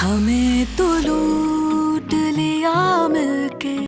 हमें तो लो